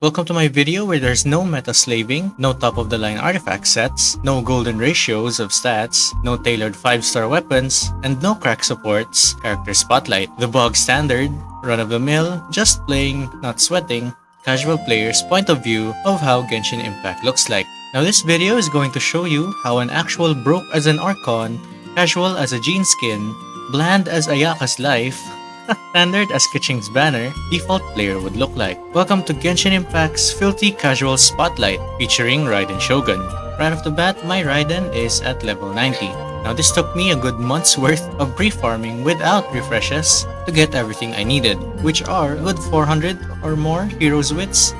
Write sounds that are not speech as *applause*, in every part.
Welcome to my video where there's no meta slaving, no top of the line artifact sets, no golden ratios of stats, no tailored 5 star weapons, and no crack supports, character spotlight. The bog standard, run of the mill, just playing, not sweating, casual player's point of view of how Genshin Impact looks like. Now this video is going to show you how an actual broke as an Archon, casual as a jean skin, bland as Ayaka's life, standard as Keqing's banner, default player would look like. Welcome to Genshin Impact's Filthy Casual Spotlight featuring Raiden Shogun. Right off the bat, my Raiden is at level 90. Now this took me a good month's worth of pre-farming without refreshes to get everything I needed, which are a good 400 or more Heroes Wits,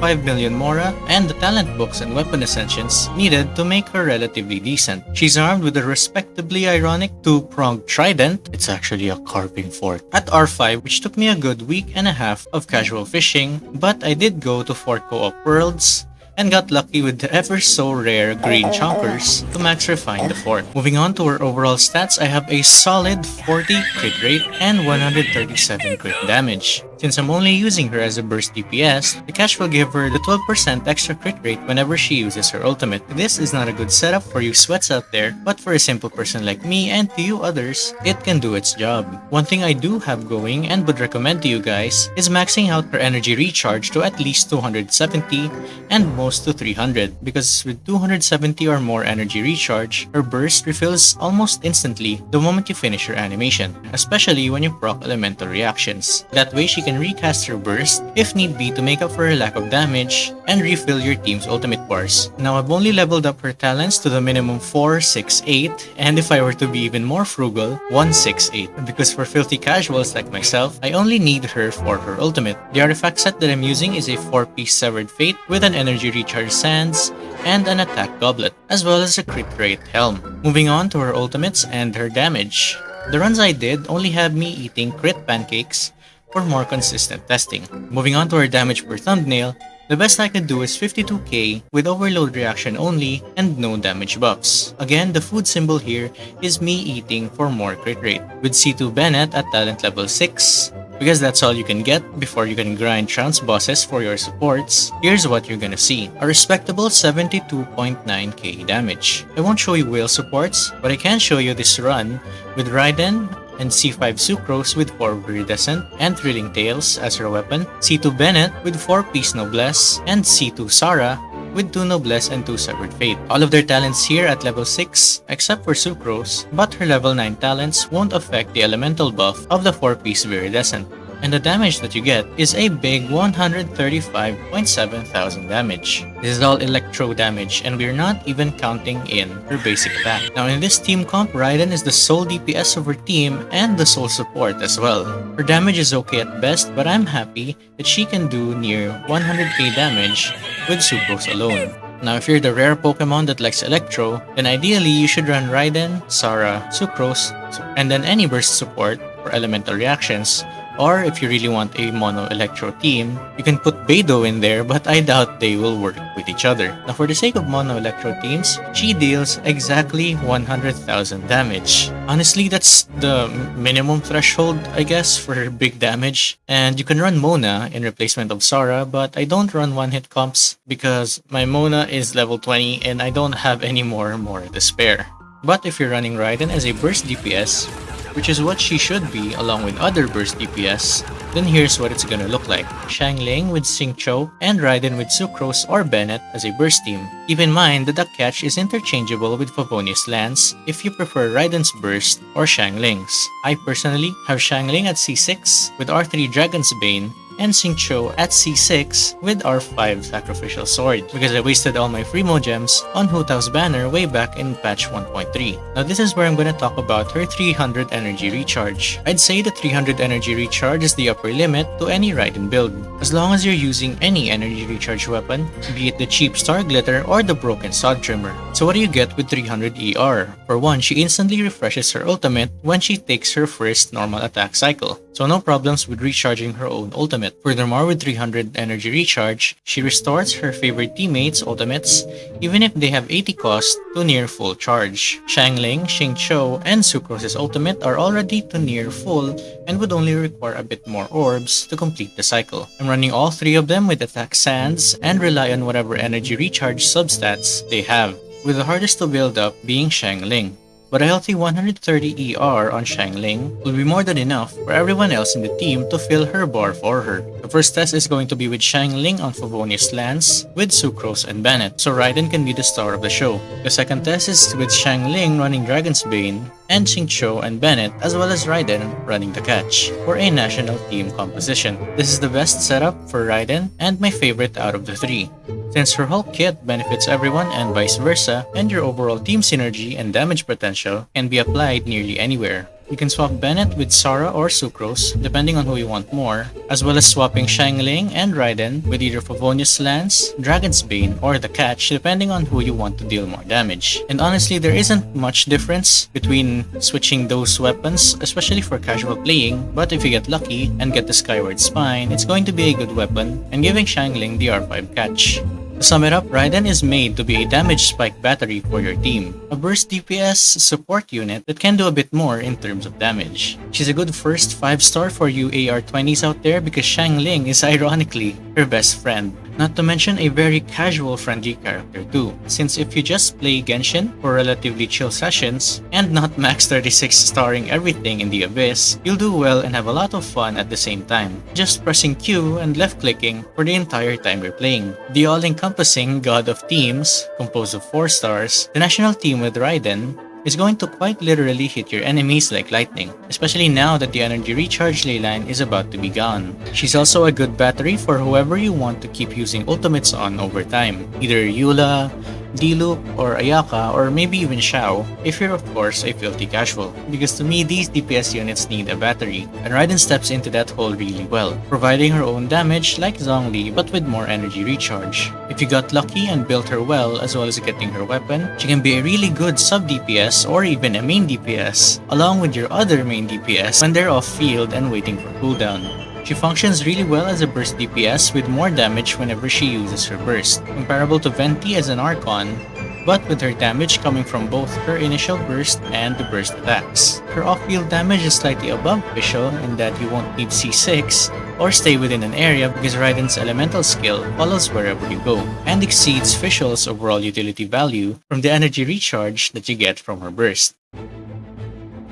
5 million Mora, and the talent books and weapon ascensions needed to make her relatively decent. She's armed with a respectably ironic two-pronged trident, it's actually a carving fork, at R5 which took me a good week and a half of casual fishing, but I did go to 4 co-op worlds, and got lucky with the ever so rare green chonkers to max refine the fort. Moving on to her overall stats, I have a solid 40 crit rate and 137 crit damage. Since I'm only using her as a burst DPS, the Catch will give her the 12% extra crit rate whenever she uses her ultimate. This is not a good setup for you sweats out there, but for a simple person like me and to you others, it can do its job. One thing I do have going and would recommend to you guys is maxing out her energy recharge to at least 270 and to 300 because with 270 or more energy recharge, her burst refills almost instantly the moment you finish her animation, especially when you proc elemental reactions. That way she can recast her burst if need be to make up for her lack of damage and refill your team's ultimate bars. Now I've only leveled up her talents to the minimum 4, 6, 8 and if I were to be even more frugal, 1, 6, 8 because for filthy casuals like myself, I only need her for her ultimate. The artifact set that I'm using is a 4-piece Severed Fate with an energy recharge sands and an attack goblet, as well as a crit rate helm. Moving on to her ultimates and her damage. The runs I did only have me eating crit pancakes for more consistent testing. Moving on to our damage per thumbnail, the best I could do is 52k with overload reaction only and no damage buffs. Again, the food symbol here is me eating for more crit rate. With C2 Bennett at talent level 6, because that's all you can get before you can grind trans bosses for your supports, here's what you're gonna see. A respectable 72.9k damage. I won't show you whale supports, but I can show you this run with Raiden and C5 Sucrose with 4 Viridescent and Thrilling Tales as her weapon, C2 Bennett with 4 piece Noblesse, and C2 Sara with 2 Noblesse and 2 Severed Fate. All of their talents here at level 6, except for Sucrose, but her level 9 talents won't affect the elemental buff of the 4-piece Viridescent and the damage that you get is a big 135.7 thousand damage. This is all electro damage and we're not even counting in her basic attack. Now in this team comp, Raiden is the sole DPS of her team and the sole support as well. Her damage is okay at best but I'm happy that she can do near 100k damage with Sucrose alone. Now if you're the rare Pokemon that likes Electro, then ideally you should run Raiden, Sara, Sucrose, and then any burst support for elemental reactions or if you really want a mono electro team, you can put Beidou in there but I doubt they will work with each other. Now for the sake of mono electro teams, she deals exactly 100,000 damage. Honestly, that's the minimum threshold, I guess, for big damage. And you can run Mona in replacement of Sara, but I don't run one-hit comps because my Mona is level 20 and I don't have any more Mora to spare. But if you're running Raiden as a burst DPS, which is what she should be along with other burst DPS, then here's what it's gonna look like. Xiangling with Xingqiu and Raiden with Sucrose or Bennett as a burst team. Keep in mind the Duck Catch is interchangeable with Favonius Lance if you prefer Raiden's burst or Xiangling's. I personally have Xiangling at C6 with R3 Dragon's Bane and Xingqiu at C6 with R5 Sacrificial Sword because I wasted all my Primogems on Hu Tao's banner way back in patch 1.3. Now this is where I'm gonna talk about her 300 energy recharge. I'd say the 300 energy recharge is the upper limit to any Raiden build. As long as you're using any energy recharge weapon, be it the cheap Star Glitter or the broken Sod Trimmer. So what do you get with 300 ER? For one, she instantly refreshes her ultimate when she takes her first normal attack cycle. So no problems with recharging her own ultimate Furthermore, with 300 energy recharge, she restores her favorite teammates' ultimates even if they have 80 cost to near full charge. Xiangling, Xingqiu, and Sucrose's ultimate are already to near full and would only require a bit more orbs to complete the cycle. I'm running all three of them with attack sands and rely on whatever energy recharge substats they have, with the hardest to build up being Xiangling but a healthy 130 ER on Xiangling will be more than enough for everyone else in the team to fill her bar for her. The first test is going to be with Xiangling on Favonius Lance with Sucrose and Bennett, so Raiden can be the star of the show. The second test is with Xiangling running Dragon's Bane and Xingqiu and Bennett as well as Raiden running the catch for a national team composition. This is the best setup for Raiden and my favorite out of the three since her whole kit benefits everyone and vice versa, and your overall team synergy and damage potential can be applied nearly anywhere. You can swap Bennett with Sara or Sucrose, depending on who you want more, as well as swapping Xiangling and Raiden with either Favonius Lance, Dragon's Bane, or the Catch, depending on who you want to deal more damage. And honestly, there isn't much difference between switching those weapons, especially for casual playing, but if you get lucky and get the Skyward Spine, it's going to be a good weapon, and giving Xiangling the R5 Catch. To sum it up, Raiden is made to be a damage spike battery for your team, a burst DPS support unit that can do a bit more in terms of damage. She's a good first 5 star for you AR-20s out there because Xiangling is ironically her best friend. Not to mention a very casual friendly character too, since if you just play Genshin for relatively chill sessions and not *laughs* max 36 starring everything in the Abyss, you'll do well and have a lot of fun at the same time, just pressing Q and left clicking for the entire time you're playing. The all-encompassing God of Teams, composed of 4 stars, the national team with Raiden, is going to quite literally hit your enemies like lightning, especially now that the energy recharge leyline is about to be gone. She's also a good battery for whoever you want to keep using ultimates on over time, either Eula, Diluc, or Ayaka, or maybe even Xiao, if you're of course a filthy casual. Because to me, these DPS units need a battery, and Raiden steps into that hole really well, providing her own damage like Zhongli but with more energy recharge. If you got lucky and built her well as well as getting her weapon, she can be a really good sub DPS or even a main DPS, along with your other main DPS when they're off field and waiting for cooldown. She functions really well as a burst DPS with more damage whenever she uses her burst, comparable to Venti as an Archon, but with her damage coming from both her initial burst and the burst attacks. Her off-field damage is slightly above Fischl in that you won't need C6 or stay within an area because Raiden's elemental skill follows wherever you go and exceeds Fischl's overall utility value from the energy recharge that you get from her burst.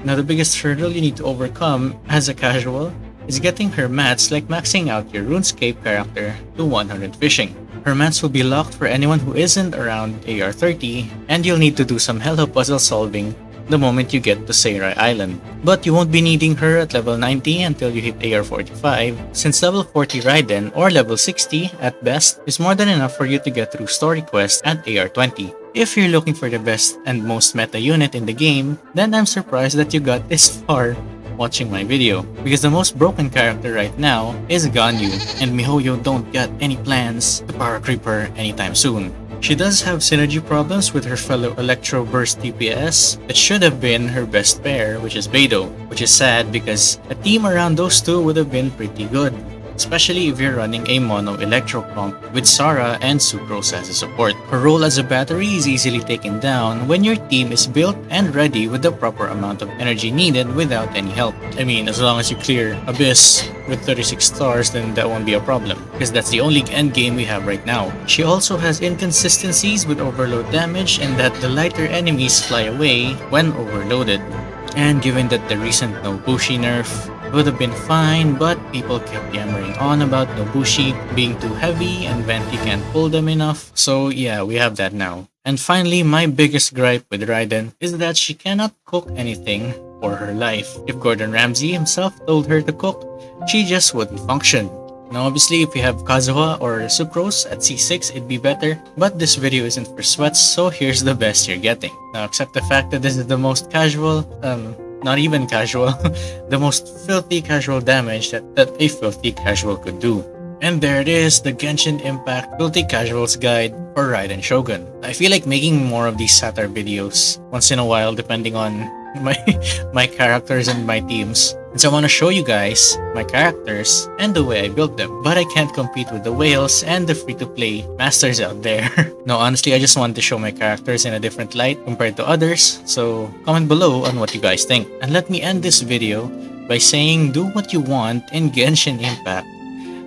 Now the biggest hurdle you need to overcome as a casual is getting her mats like maxing out your RuneScape character to 100 fishing. Her mats will be locked for anyone who isn't around AR30, and you'll need to do some Hello puzzle solving the moment you get to Seirai Island. But you won't be needing her at level 90 until you hit AR45, since level 40 Raiden or level 60 at best is more than enough for you to get through story quests at AR20. If you're looking for the best and most meta unit in the game, then I'm surprised that you got this far watching my video, because the most broken character right now is Ganyu, and MiHoYo don't got any plans to power creep her anytime soon. She does have synergy problems with her fellow Electro Burst DPS that should have been her best pair, which is Beidou, which is sad because a team around those two would have been pretty good especially if you're running a mono electro pump with Sara and Sucrose as a support. Her role as a battery is easily taken down when your team is built and ready with the proper amount of energy needed without any help. I mean, as long as you clear Abyss with 36 stars, then that won't be a problem, because that's the only end game we have right now. She also has inconsistencies with overload damage and that the lighter enemies fly away when overloaded. And given that the recent Nobushi nerf would have been fine, but people kept yammering on about Nobushi being too heavy and Venti can't pull them enough. So yeah, we have that now. And finally, my biggest gripe with Raiden is that she cannot cook anything for her life. If Gordon Ramsay himself told her to cook, she just wouldn't function. Now obviously if you have Kazuha or Sucrose at C6 it'd be better, but this video isn't for sweats so here's the best you're getting. Now accept the fact that this is the most casual, um, not even casual, *laughs* the most filthy casual damage that, that a filthy casual could do. And there it is, the Genshin Impact Filthy Casuals Guide for Raiden Shogun. I feel like making more of these satire videos once in a while depending on *laughs* my my characters and my teams. And so I want to show you guys my characters and the way I built them. But I can't compete with the whales and the free-to-play masters out there. *laughs* no, honestly, I just wanted to show my characters in a different light compared to others. So comment below on what you guys think. And let me end this video by saying do what you want in Genshin Impact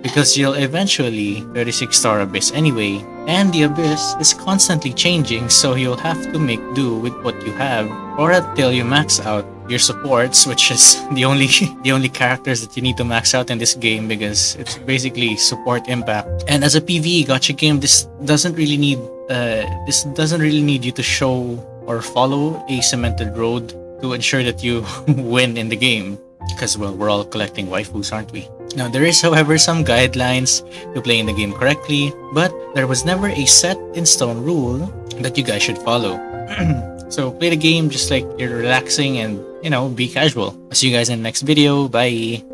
because you'll eventually 36 star abyss anyway and the abyss is constantly changing so you'll have to make do with what you have or until you max out your supports which is *laughs* the only *laughs* the only characters that you need to max out in this game because it's basically support impact. And as a pve gacha game this doesn't really need uh, this doesn't really need you to show or follow a cemented road to ensure that you *laughs* win in the game because well we're all collecting waifus aren't we? Now there is however some guidelines to playing the game correctly but there was never a set in stone rule that you guys should follow. *clears throat* So play the game just like you're relaxing and you know be casual. I'll see you guys in the next video. Bye